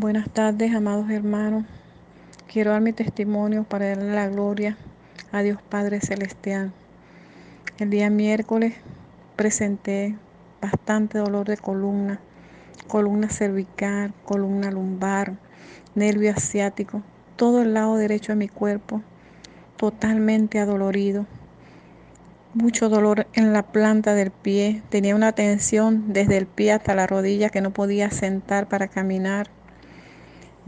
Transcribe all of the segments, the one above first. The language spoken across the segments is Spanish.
Buenas tardes, amados hermanos. Quiero dar mi testimonio para darle la gloria a Dios Padre Celestial. El día miércoles presenté bastante dolor de columna, columna cervical, columna lumbar, nervio asiático, todo el lado derecho de mi cuerpo totalmente adolorido. Mucho dolor en la planta del pie, tenía una tensión desde el pie hasta la rodilla que no podía sentar para caminar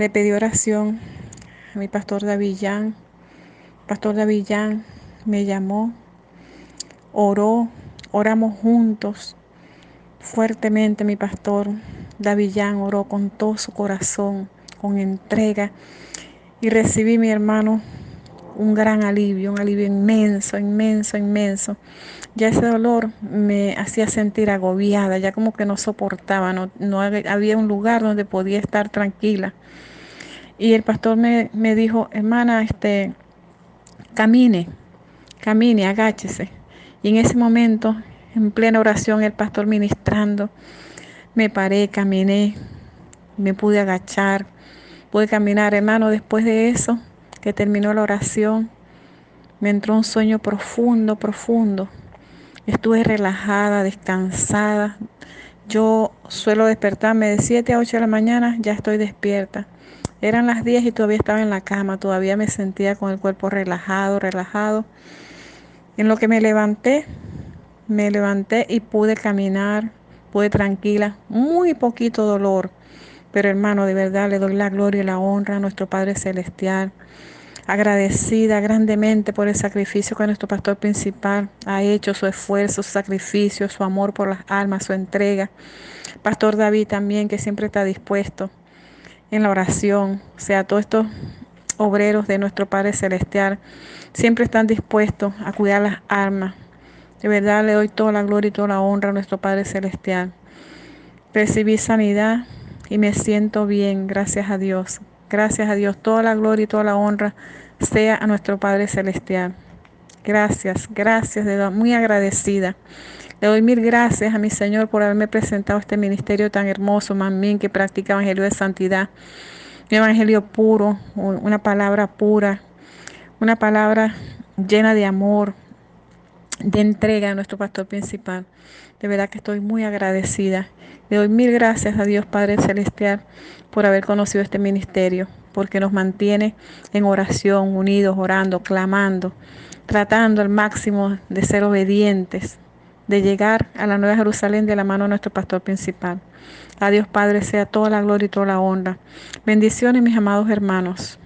le pedí oración a mi pastor Davillán. Pastor Davillán me llamó, oró, oramos juntos fuertemente. Mi pastor Davillán oró con todo su corazón, con entrega. Y recibí, mi hermano, un gran alivio, un alivio inmenso, inmenso, inmenso. Ya ese dolor me hacía sentir agobiada, ya como que no soportaba, no, no había un lugar donde podía estar tranquila. Y el pastor me, dijo, hermana, este, camine, camine, agáchese. Y en ese momento, en plena oración, el pastor ministrando, me paré, caminé, me pude agachar, pude caminar, hermano. Después de eso, que terminó la oración, me entró un sueño profundo, profundo. Estuve relajada, descansada. Yo suelo despertarme de 7 a 8 de la mañana, ya estoy despierta. Eran las 10 y todavía estaba en la cama, todavía me sentía con el cuerpo relajado, relajado. En lo que me levanté, me levanté y pude caminar, pude tranquila, muy poquito dolor. Pero hermano, de verdad le doy la gloria y la honra a nuestro Padre Celestial. Agradecida grandemente por el sacrificio que nuestro pastor principal ha hecho, su esfuerzo, su sacrificio, su amor por las almas, su entrega. Pastor David también, que siempre está dispuesto en la oración, o sea, todos estos obreros de nuestro Padre Celestial siempre están dispuestos a cuidar las armas. De verdad le doy toda la gloria y toda la honra a nuestro Padre Celestial. Recibí sanidad y me siento bien, gracias a Dios. Gracias a Dios, toda la gloria y toda la honra sea a nuestro Padre Celestial. Gracias, gracias, de muy agradecida. Le doy mil gracias a mi Señor por haberme presentado este ministerio tan hermoso, mamín, que practica evangelio de santidad. Un evangelio puro, una palabra pura, una palabra llena de amor, de entrega a nuestro pastor principal. De verdad que estoy muy agradecida. Le doy mil gracias a Dios Padre Celestial por haber conocido este ministerio, porque nos mantiene en oración, unidos, orando, clamando, tratando al máximo de ser obedientes, de llegar a la Nueva Jerusalén de la mano de nuestro pastor principal. A Dios Padre sea toda la gloria y toda la honra. Bendiciones mis amados hermanos.